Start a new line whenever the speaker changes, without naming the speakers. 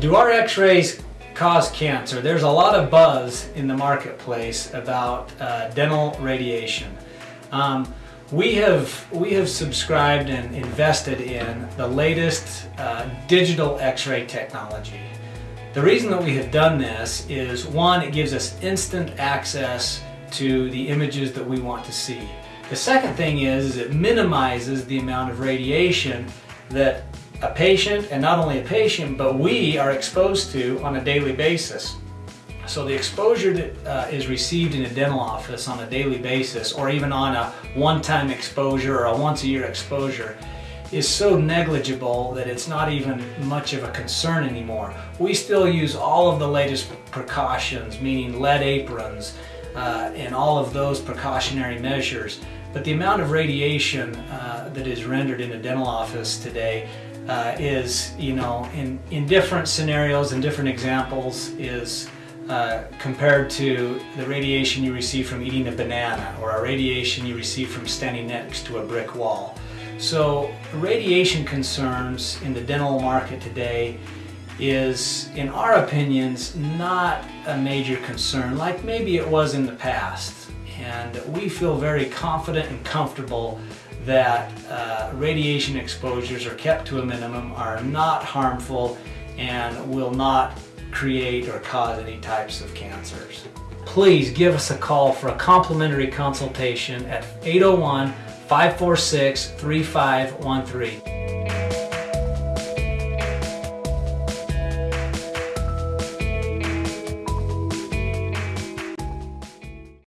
Do our x-rays cause cancer? There's a lot of buzz in the marketplace about uh, dental radiation. Um, we have, we have subscribed and invested in the latest uh, digital x-ray technology. The reason that we have done this is one, it gives us instant access to the images that we want to see. The second thing is, is it minimizes the amount of radiation that a patient, and not only a patient, but we are exposed to on a daily basis. So the exposure that uh, is received in a dental office on a daily basis, or even on a one-time exposure or a once-a-year exposure, is so negligible that it's not even much of a concern anymore. We still use all of the latest precautions, meaning lead aprons uh, and all of those precautionary measures. But the amount of radiation uh, that is rendered in a dental office today uh, is, you know, in, in different scenarios and different examples is uh, compared to the radiation you receive from eating a banana or a radiation you receive from standing next to a brick wall. So radiation concerns in the dental market today is, in our opinions, not a major concern like maybe it was in the past. And we feel very confident and comfortable that uh, radiation exposures are kept to a minimum, are not harmful, and will not create or cause any types of cancers. Please give us a call for a complimentary consultation at 801 546 3513.